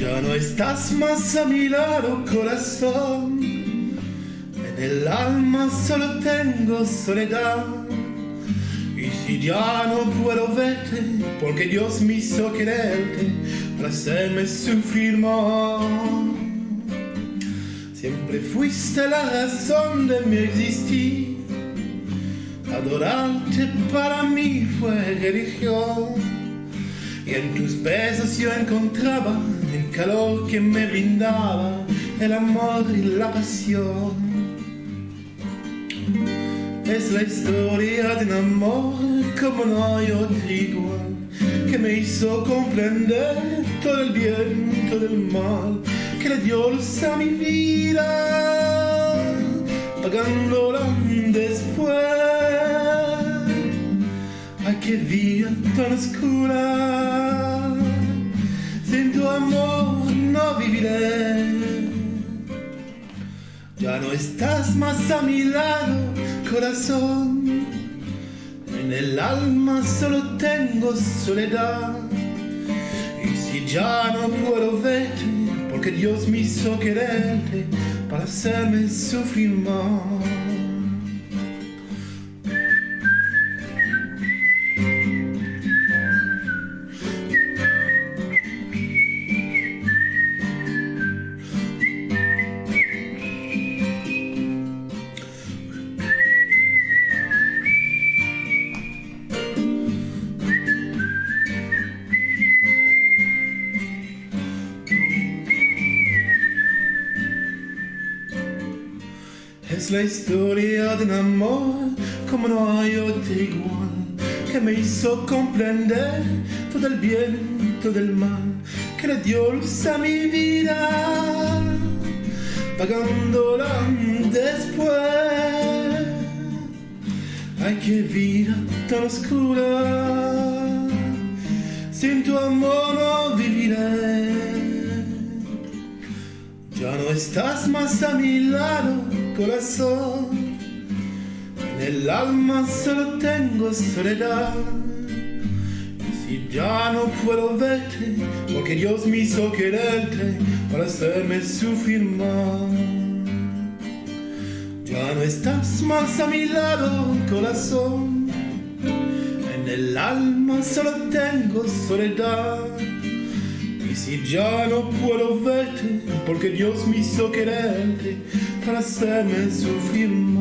Ya no estás más a mi lado, corazón. En el alma solo tengo soledad. Y si ya no puedo verte, porque Dios me hizo quererte para hacerme sufrir más. Siempre fuiste la razón de mi existir. Adorarte para mí fue religión. Y en tus besos yo encontraba el calor que me brindaba el amor y la pasión. Es la historia de un amor como no hay otro igual, que me hizo comprender todo el bien, todo el mal, que le dio luz a mi vida, pagándola después. Ay, qué vida tan oscura, sin tu amor no viviré. Ya no estás más a mi lado, corazón. En el alma solo tengo soledad. Y si ya no puedo verte, porque Dios me hizo quererte para hacerme sufrir más. Es la historia de un amor como no hay otro igual, que me hizo comprender todo el bien, todo el mal, que le dio luz a mi vida, pagándola después. Ay, qué vida tan oscura, sin tu amor no viviré. Ya no estás más a mi lado, corazón. En el alma solo tengo soledad. Si ya no puedo verte, porque Dios me hizo quererte para hacerme sufrir más. Ya no estás más a mi lado, corazón. En el alma solo tengo soledad. Y si ya no puedo verte, porque Dios me hizo quererte para hacerme sufrir más.